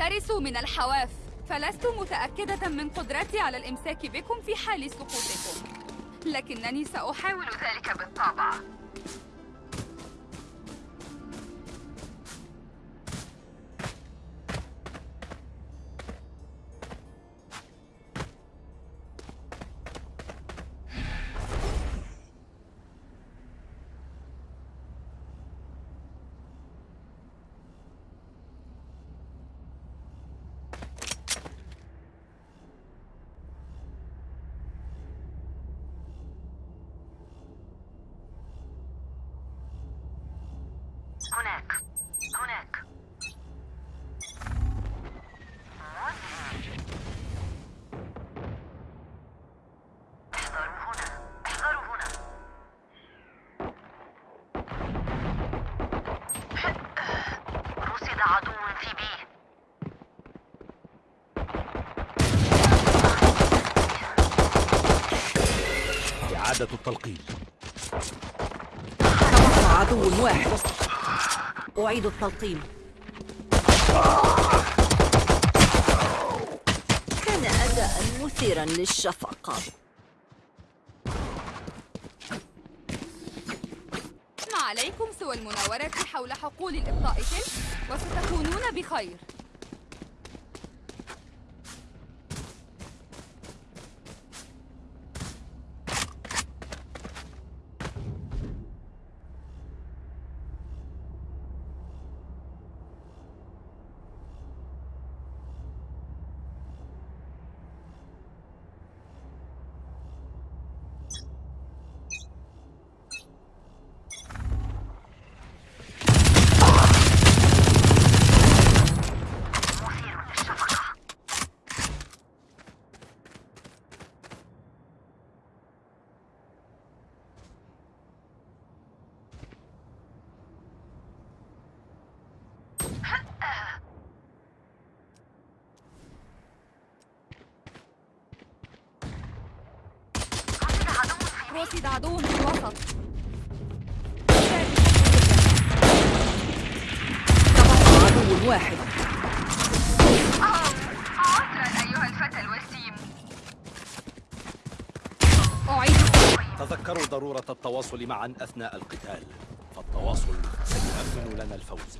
احترسوا من الحواف. فلست متأكدة من قدرتي على الإمساك بكم في حال سقوطكم. لكنني سأحاول ذلك بالطبع. إعادة التلقيم تبقى عدو واحد. أعيد التلقيم. كان أداء مثيرا للشفقة. ما عليكم سوى المناورة حول حقول الإبطاء تلك وستكونون بخير مثير للشفقة رصد عدو في الوسط. عدو واحد عذرا أيها الفتى الوسيم تذكروا ضرورة التواصل معا أثناء القتال فالتواصل سيؤمن لنا الفوز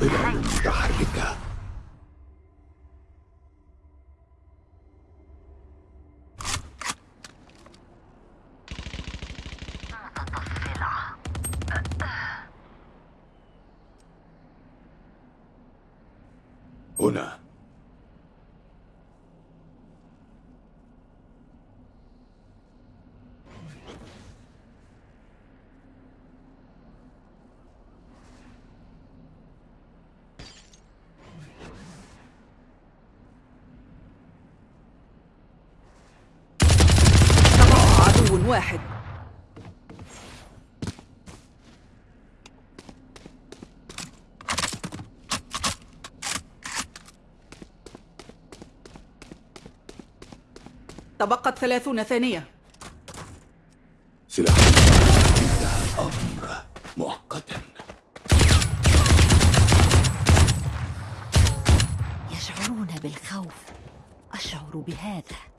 ظلال متحركة متطفلة هنا تبقى عدو واحد. تبقت ثلاثون ثانية. سلاح. انتهى الأمر مؤقتا. يشعرون بالخوف. أشعر بهذا.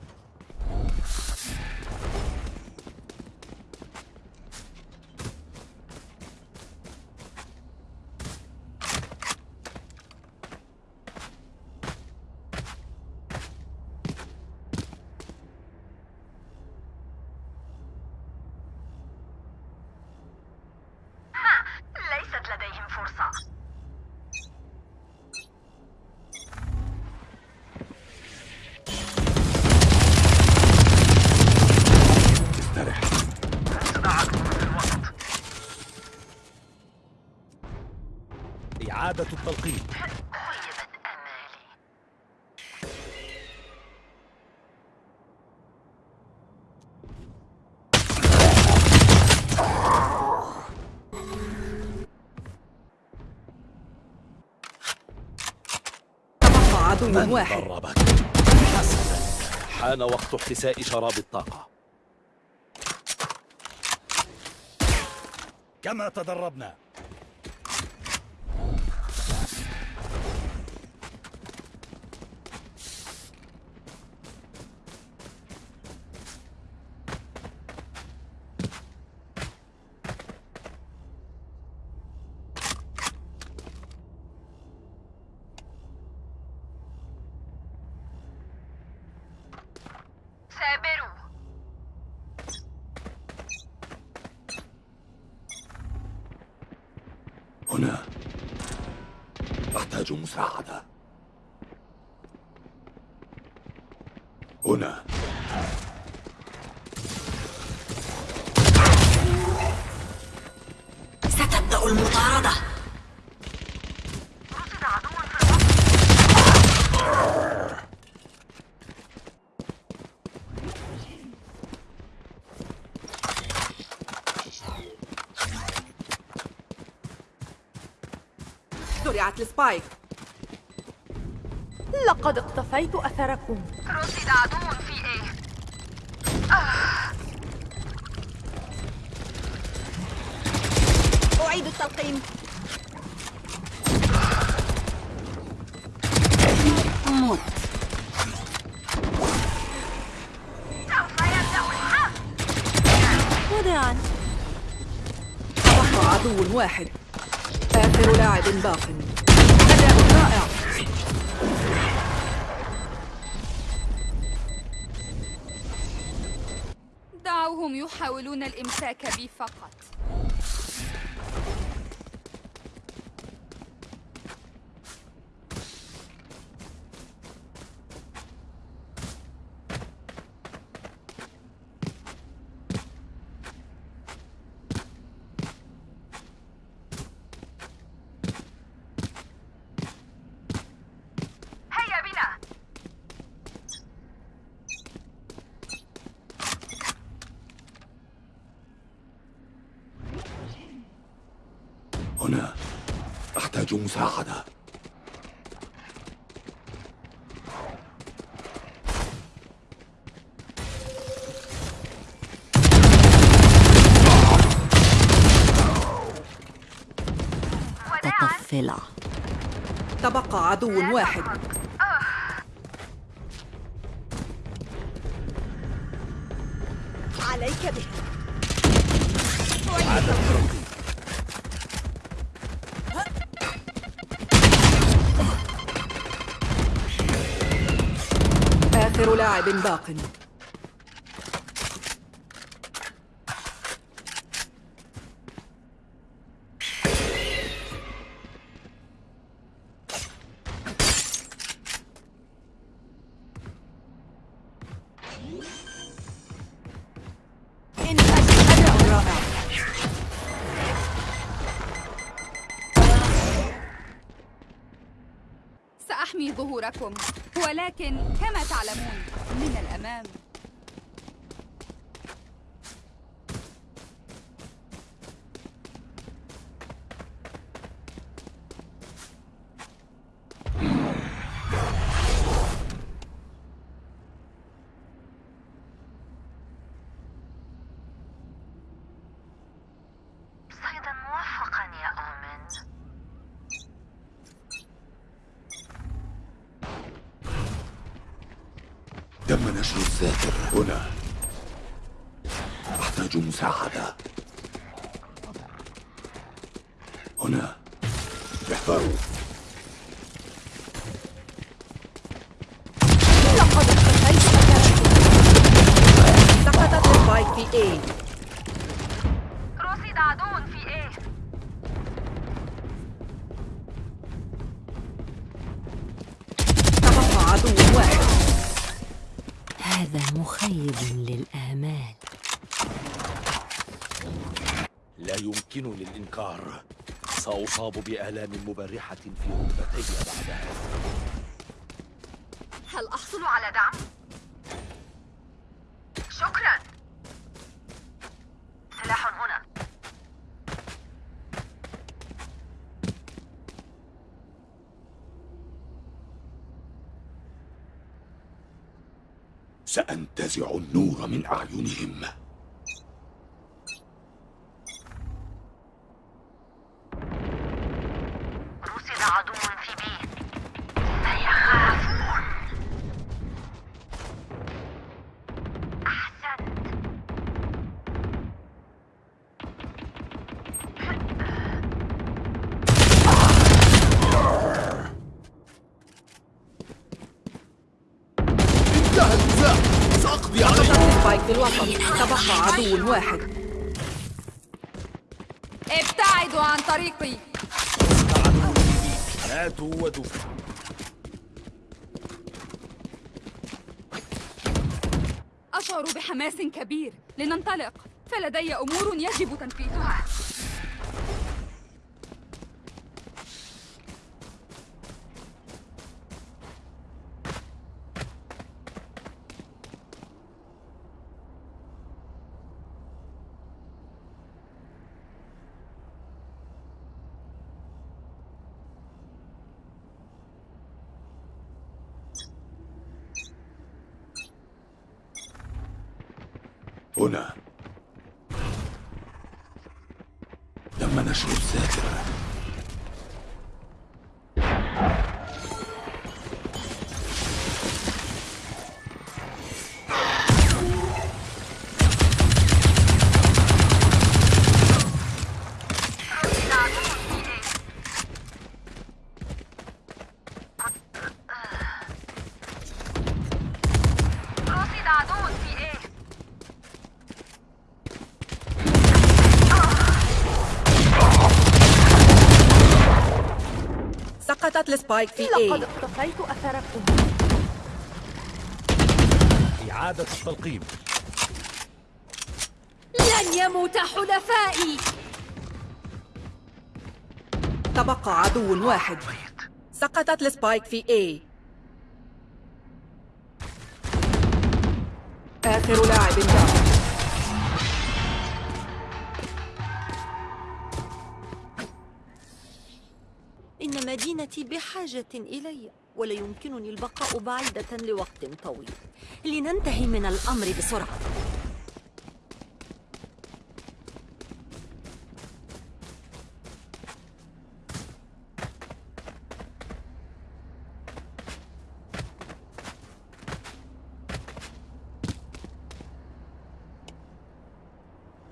إعادة التلقيم عدو من واحد؟ حسنا حان وقت احتساء شراب الطاقة. كما تدربنا سابروا هنا أحتاج مساعدة هنا ستبدأ المطاردة. رصد عدو في الوقت زرعت السبايك لقد اقتفيت أثركم. رصد عدو في إيه أعيد التلقيم. مت. سوف يبدأ الحرب. وداعا عدو واحد. آخر لاعب باق. يحاولون الإمساك بي فقط هيا بنا هنا أحتاج مساعدة تطفلع تبقى عدو واحد. عليك بها آخر لاعب باق. سأحمي ظهوركم ولكن كما تعلمون من الأمام. تم نشر الذاكر هنا. أحتاج مساعدة. هنا. احذروا لقد اقتفيت أثركم سقطت السبايك يمكنني الإنكار. سأصاب بآلام مبرحة في ركبتي بعد هذا هل أحصل على دعم؟ شكرا. سلاح هنا. سأنتزع النور من أعينهم رصد عدو في بي سيخافون أحسنت انتهى النزاع سأقضي عليهم سقطت سبايك في الوسط تبقى عدو واحد ابتعدوا عن طريقي. ماتوا ودفنوا أشعر بحماس كبير. لننطلق. فلدي أمور يجب تنفيذها. هنا. تم نشر الساتر سقطت ال spike في لقد A اقتفيت أثركم إعادة التلقيم. لن يموت حلفائي. تبقى عدو واحد. سقطت ال spike في A. آخر لاعب باق إن مدينتي بحاجة إلي ولا يمكنني البقاء بعيدة لوقت طويل. لننتهي من الأمر بسرعة.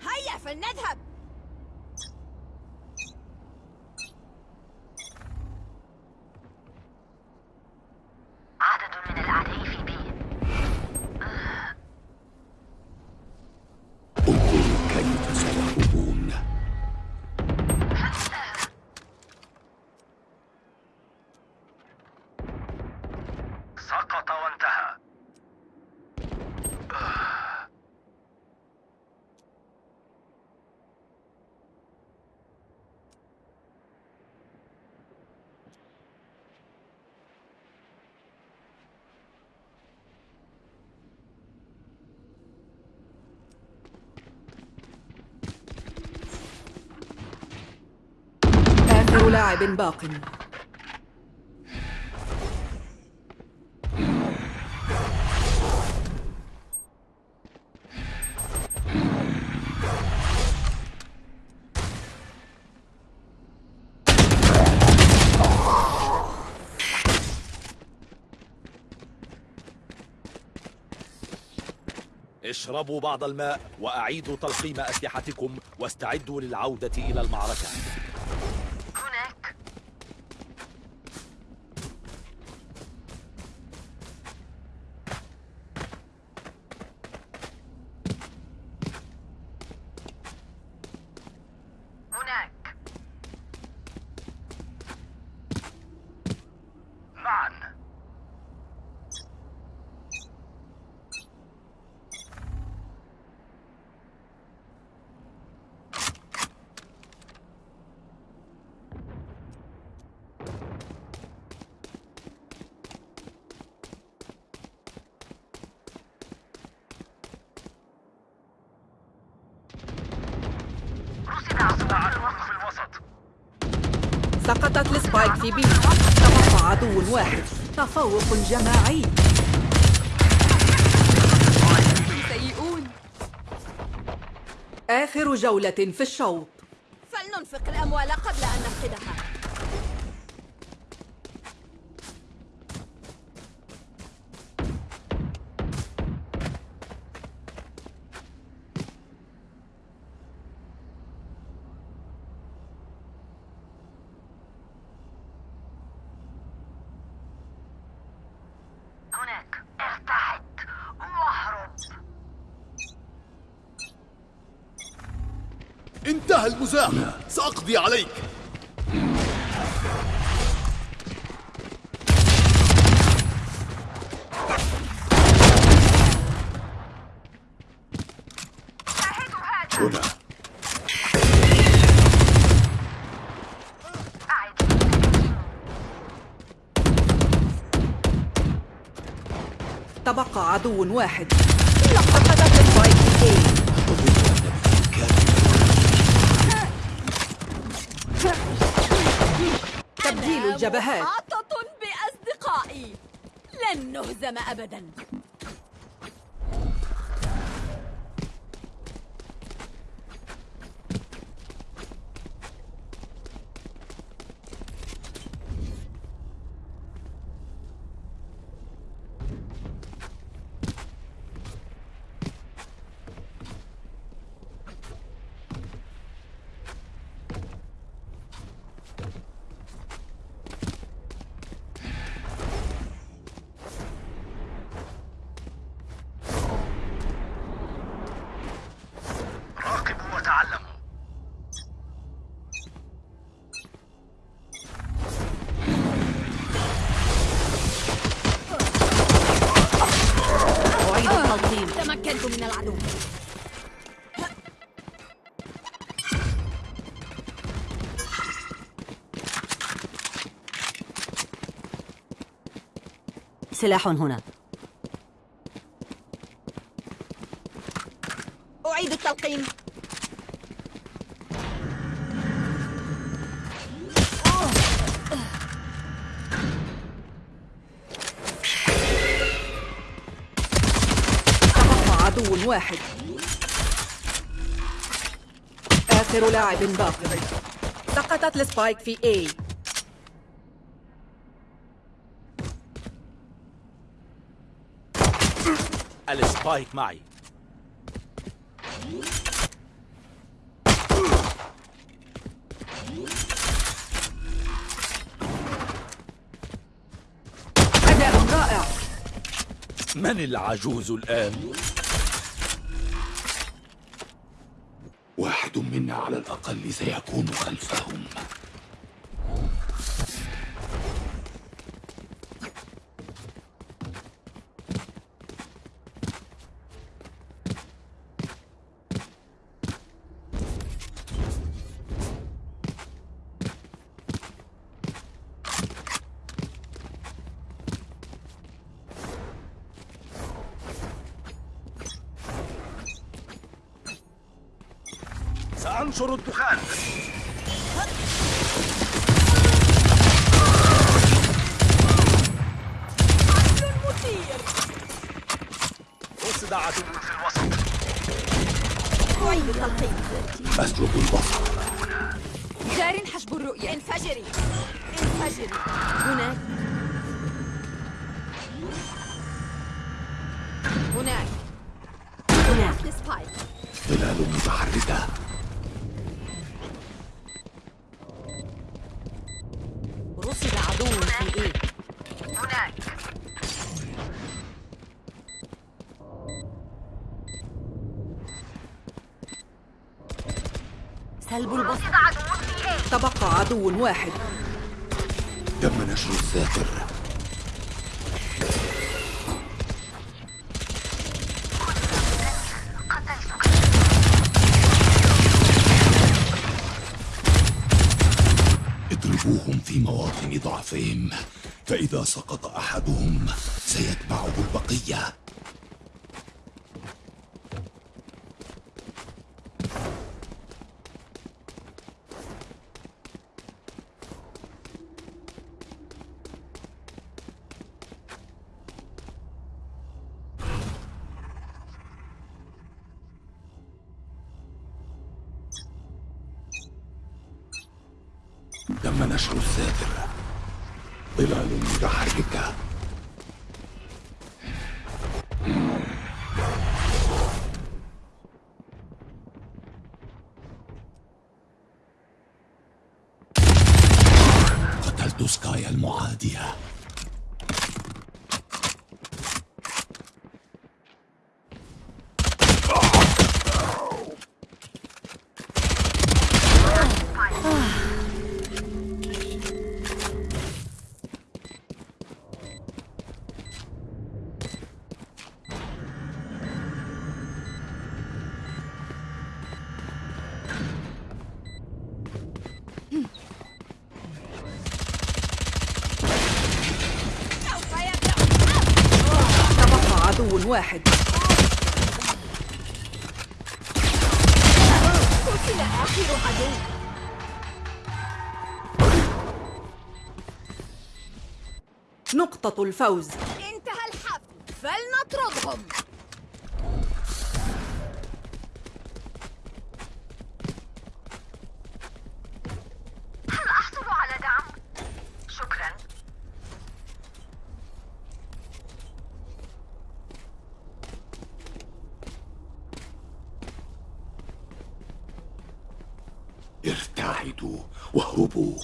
هيا فلنذهب! لاعب باق. اشربوا بعض الماء وأعيدوا تلقيم أسلحتكم واستعدوا للعودة إلى المعركة. سقطت السبايك في بي تبقى عدو واحد. تفوق جماعي سيئون. آخر جولة في الشوط. فلننفق الأموال قبل أن نفقدها. هنا. تبقى عدو واحد. سقطت السبايك في A الجبهات محاطة بأصدقائي. لن نهزم أبدا. سلاح هنا. أعيد التلقيم تبقى عدو واحد. آخر لاعب باقي. سقطت السبايك في A. السبايك معي. أداء رائع. من العجوز الآن؟ واحد منا على الأقل سيكون خلفهم. سأنشر الدخان. تبقى عدو واحد. تم نشر قتلتك اضربوهم في مواطن ضعفهم فإذا سقط أحدهم سيتبعه البقية. تم نشر الساتر ظلال متحركة واحد. قتل آخر عدو نقطة الفوز انتهى الحفل فلنطردهم هل أحصل على دعم؟ شكرا ارتعدوا واهربوا.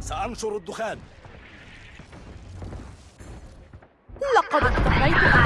سأنشر الدخان. لقد اقتفيت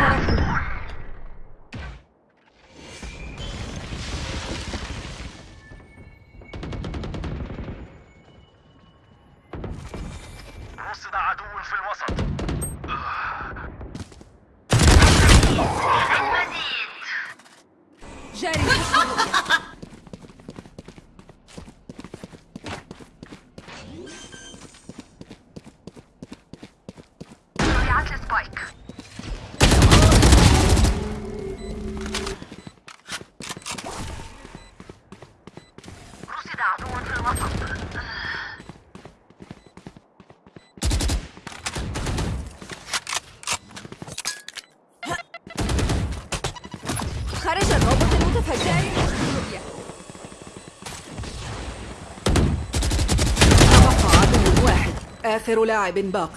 آخر لاعب باق.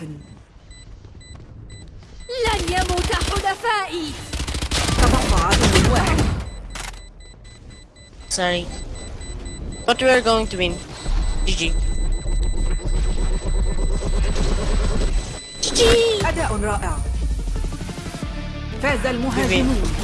لن يموت حلفائي. تبقى عدو واحد. But we are going to win. GG. GG! أداء رائع فاز المهاجمون